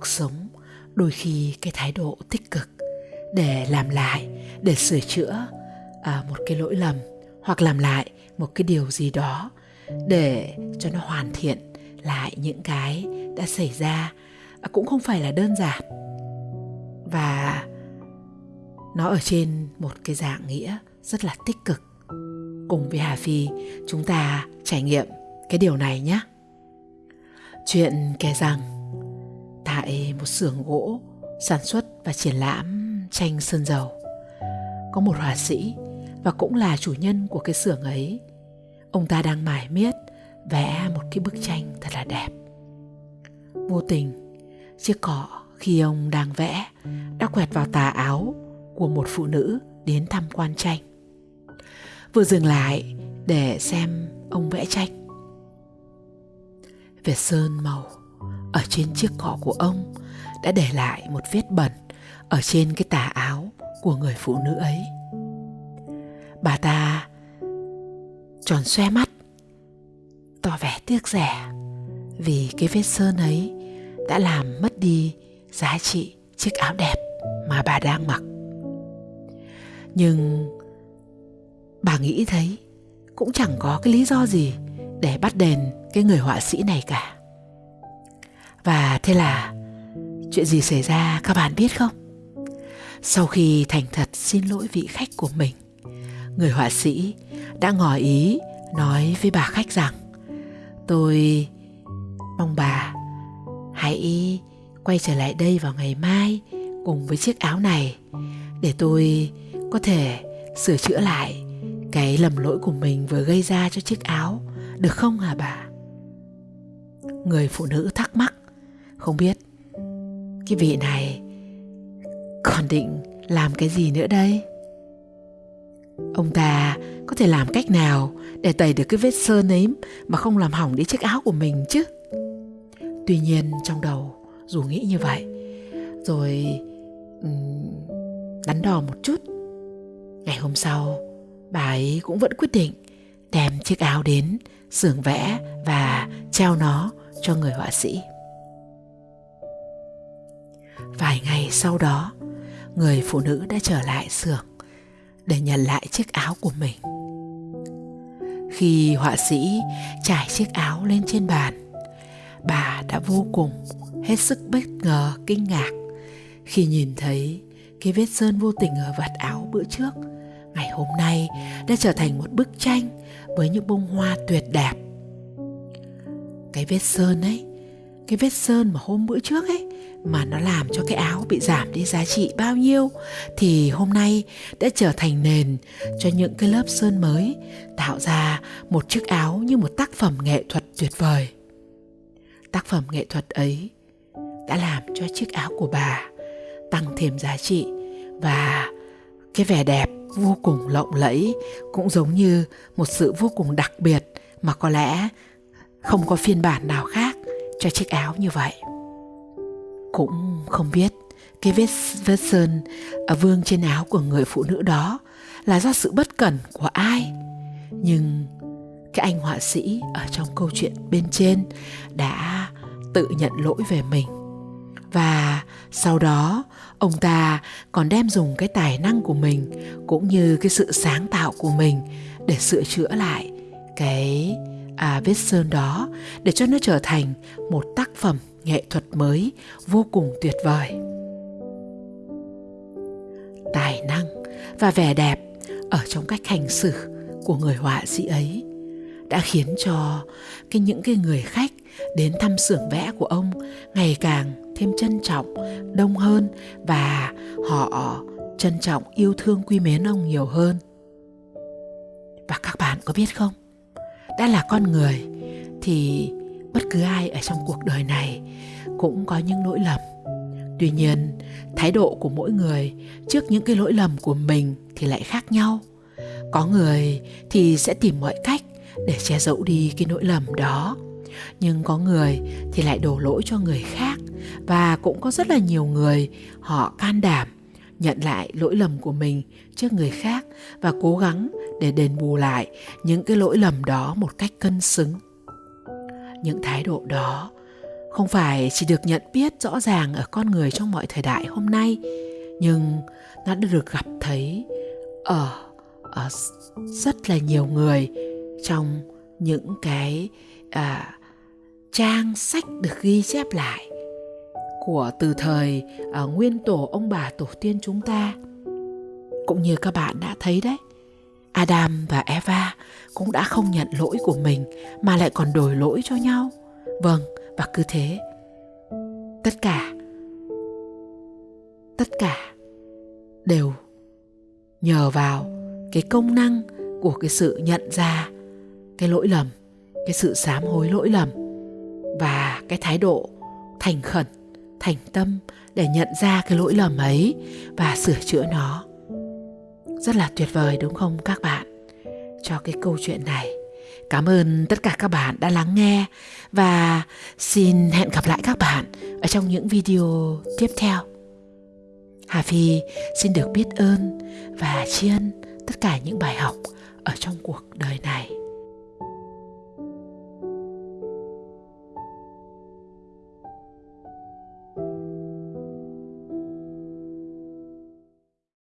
cuộc sống đôi khi cái thái độ tích cực để làm lại để sửa chữa à, một cái lỗi lầm hoặc làm lại một cái điều gì đó để cho nó hoàn thiện lại những cái đã xảy ra à, cũng không phải là đơn giản. Và nó ở trên một cái dạng nghĩa rất là tích cực. Cùng với hà phi chúng ta trải nghiệm cái điều này nhé. Chuyện kể rằng tại một xưởng gỗ sản xuất và triển lãm tranh sơn dầu. Có một họa sĩ và cũng là chủ nhân của cái xưởng ấy. Ông ta đang mải miết vẽ một cái bức tranh thật là đẹp. Vô tình, chiếc cọ khi ông đang vẽ đã quẹt vào tà áo của một phụ nữ đến tham quan tranh. Vừa dừng lại để xem ông vẽ tranh. Vệt sơn màu ở trên chiếc cỏ của ông, đã để lại một vết bẩn ở trên cái tà áo của người phụ nữ ấy. Bà ta tròn xoe mắt, tỏ vẻ tiếc rẻ vì cái vết sơn ấy đã làm mất đi giá trị chiếc áo đẹp mà bà đang mặc. Nhưng bà nghĩ thấy cũng chẳng có cái lý do gì để bắt đền cái người họa sĩ này cả và thế là, chuyện gì xảy ra các bạn biết không? Sau khi thành thật xin lỗi vị khách của mình, người họa sĩ đã ngỏ ý nói với bà khách rằng, tôi mong bà hãy quay trở lại đây vào ngày mai cùng với chiếc áo này để tôi có thể sửa chữa lại cái lầm lỗi của mình vừa gây ra cho chiếc áo, được không hả bà? Người phụ nữ thắc mắc không biết. Cái vị này còn định làm cái gì nữa đây? Ông ta có thể làm cách nào để tẩy được cái vết sơn ấy mà không làm hỏng đi chiếc áo của mình chứ? Tuy nhiên trong đầu dù nghĩ như vậy, rồi đắn đo một chút. Ngày hôm sau, bà ấy cũng vẫn quyết định đem chiếc áo đến xưởng vẽ và treo nó cho người họa sĩ vài ngày sau đó, người phụ nữ đã trở lại xưởng để nhận lại chiếc áo của mình. Khi họa sĩ trải chiếc áo lên trên bàn, bà đã vô cùng hết sức bất ngờ, kinh ngạc khi nhìn thấy cái vết sơn vô tình ở vạt áo bữa trước ngày hôm nay đã trở thành một bức tranh với những bông hoa tuyệt đẹp. Cái vết sơn ấy, cái vết sơn mà hôm bữa trước ấy mà nó làm cho cái áo bị giảm đi giá trị bao nhiêu, thì hôm nay đã trở thành nền cho những cái lớp sơn mới, tạo ra một chiếc áo như một tác phẩm nghệ thuật tuyệt vời. Tác phẩm nghệ thuật ấy đã làm cho chiếc áo của bà tăng thêm giá trị và cái vẻ đẹp vô cùng lộng lẫy cũng giống như một sự vô cùng đặc biệt mà có lẽ không có phiên bản nào khác cho chiếc áo như vậy cũng không biết. Cái vết vết sơn ở vương trên áo của người phụ nữ đó là do sự bất cẩn của ai? Nhưng cái anh họa sĩ ở trong câu chuyện bên trên đã tự nhận lỗi về mình. Và sau đó ông ta còn đem dùng cái tài năng của mình cũng như cái sự sáng tạo của mình để sửa chữa lại cái à, vết sơn đó để cho nó trở thành một tác phẩm nghệ thuật mới vô cùng tuyệt vời. Tài năng và vẻ đẹp ở trong cách hành xử của người họa sĩ ấy đã khiến cho cái những cái người khách đến thăm xưởng vẽ của ông ngày càng thêm trân trọng, đông hơn và họ trân trọng yêu thương quý mến ông nhiều hơn. Và các bạn có biết không? Đã là con người thì bất cứ ai ở trong cuộc đời này cũng có những lỗi lầm. Tuy nhiên, thái độ của mỗi người trước những cái lỗi lầm của mình thì lại khác nhau. Có người thì sẽ tìm mọi cách để che giấu đi cái lỗi lầm đó. Nhưng có người thì lại đổ lỗi cho người khác và cũng có rất là nhiều người họ can đảm nhận lại lỗi lầm của mình trước người khác và cố gắng để đền bù lại những cái lỗi lầm đó một cách cân xứng những thái độ đó. Không phải chỉ được nhận biết rõ ràng ở con người trong mọi thời đại hôm nay nhưng nó đã được gặp thấy ở, ở rất là nhiều người trong những cái à, trang sách được ghi chép lại của từ thời à, nguyên tổ ông bà tổ tiên chúng ta. Cũng như các bạn đã thấy đấy Adam và Eva cũng đã không nhận lỗi của mình mà lại còn đổi lỗi cho nhau. Vâng, và cứ thế. Tất cả tất cả đều nhờ vào cái công năng của cái sự nhận ra cái lỗi lầm, cái sự sám hối lỗi lầm và cái thái độ thành khẩn, thành tâm để nhận ra cái lỗi lầm ấy và sửa chữa nó rất là tuyệt vời, đúng không các bạn? Cho cái câu chuyện này, cảm ơn tất cả các bạn đã lắng nghe và xin hẹn gặp lại các bạn ở trong những video tiếp theo. Hà phi xin được biết ơn và tri ân tất cả những bài học ở trong cuộc đời này.